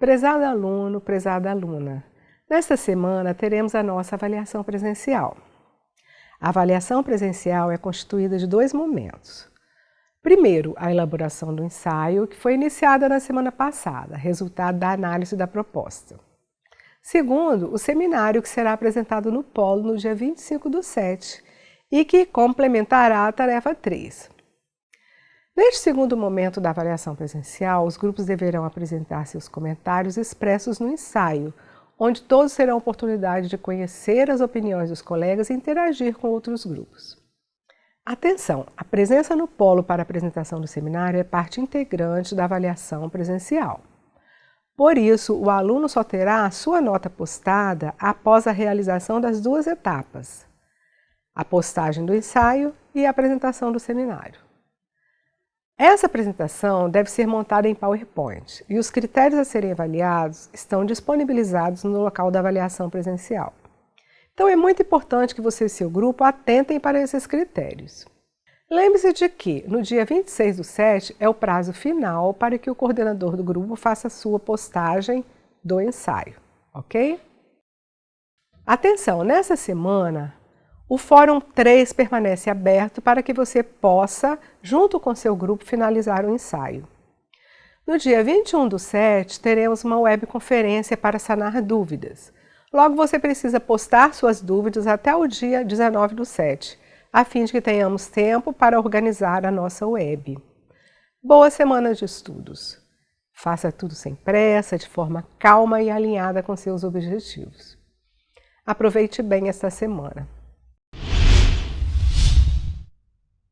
Prezado aluno, prezada aluna, nesta semana teremos a nossa avaliação presencial. A avaliação presencial é constituída de dois momentos. Primeiro, a elaboração do ensaio, que foi iniciada na semana passada, resultado da análise da proposta. Segundo, o seminário que será apresentado no Polo no dia 25 do 7 e que complementará a tarefa 3. Neste segundo momento da avaliação presencial, os grupos deverão apresentar seus comentários expressos no ensaio, onde todos terão a oportunidade de conhecer as opiniões dos colegas e interagir com outros grupos. Atenção! A presença no polo para a apresentação do seminário é parte integrante da avaliação presencial. Por isso, o aluno só terá a sua nota postada após a realização das duas etapas, a postagem do ensaio e a apresentação do seminário. Essa apresentação deve ser montada em PowerPoint e os critérios a serem avaliados estão disponibilizados no local da avaliação presencial. Então é muito importante que você e seu grupo atentem para esses critérios. Lembre-se de que no dia 26 do 7 é o prazo final para que o coordenador do grupo faça a sua postagem do ensaio, ok? Atenção, nessa semana o Fórum 3 permanece aberto para que você possa, junto com seu grupo, finalizar o ensaio. No dia 21 do 7, teremos uma webconferência para sanar dúvidas. Logo, você precisa postar suas dúvidas até o dia 19 do 7, a fim de que tenhamos tempo para organizar a nossa web. Boa semana de estudos! Faça tudo sem pressa, de forma calma e alinhada com seus objetivos. Aproveite bem esta semana.